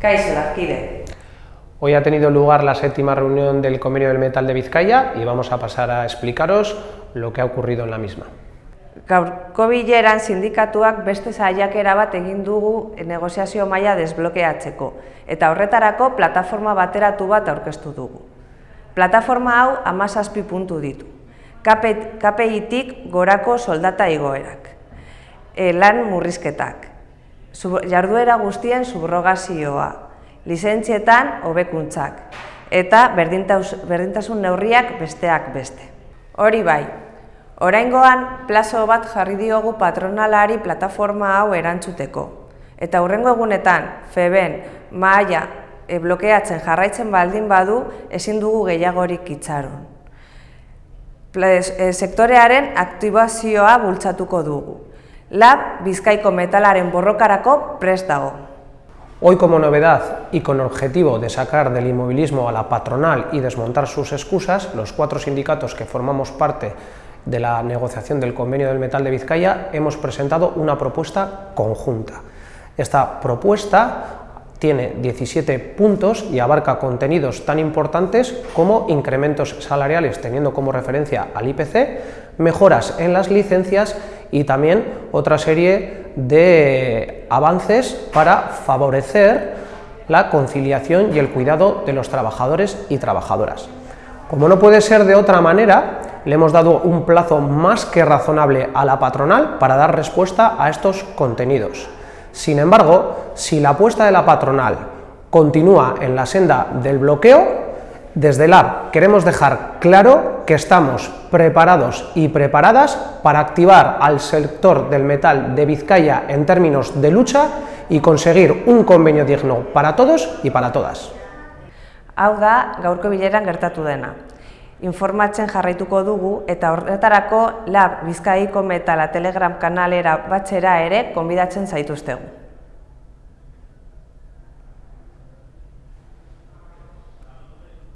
Kaixo, Larkide. Hoy ha tenido lugar la séptima reunión del Convenio del Metal de Vizcaya y vamos a pasar a explicaros lo que ha ocurrido en la misma. Gaurko bileran sindikatuak beste saiakera bat egin dugu negoziazio maila desblokeatzeko eta horretarako plataforma bateratu bat aurkeztu dugu. Plataforma hau amazazpi puntu ditu. KPI-tik gorako soldata igoerak, e, lan murrizketak, jarduera guztien subrogazioa, lizentzietan hobekuntzak eta berdintasun neurriak besteak beste. Hori bai, oraingoan plazo bat jarri diogu patronalari plataforma hau erantzuteko. Eta hurrengo egunetan, feben, maia, e, blokeatzen jarraitzen baldin badu, ezin dugu gehiagorik itxaron. E, sektorearen aktibazioa bultzatuko dugu. Lab Bizkaiko metalaren borrokarako prest. Hoy como novedad y con objetivo de sacar del inmovilismo a la patronal y desmontar sus excusas, los cuatro sindicatos que formamos parte de la negociación del convenio del metal de Vizcaya hemos presentado una propuesta conjunta. Esta propuesta tiene 17 puntos y abarca contenidos tan importantes como incrementos salariales teniendo como referencia al IPC, mejoras en las licencias y también otra serie de avances para favorecer la conciliación y el cuidado de los trabajadores y trabajadoras. Como no puede ser de otra manera, le hemos dado un plazo más que razonable a la patronal para dar respuesta a estos contenidos. Sin embargo, si la apuesta de la patronal continúa en la senda del bloqueo, desde LAB queremos dejar claro que estamos preparados y preparadas para activar al sector del metal de Vizcaya en términos de lucha y conseguir un convenio digno para todos y para todas. Hau da, gaurko bileran gertatu dena. Informatzen jarraituko dugu eta horretarako Lab Bizkaiko Metala Telegram kanalera batzera ere konbidatzen zaituztegu.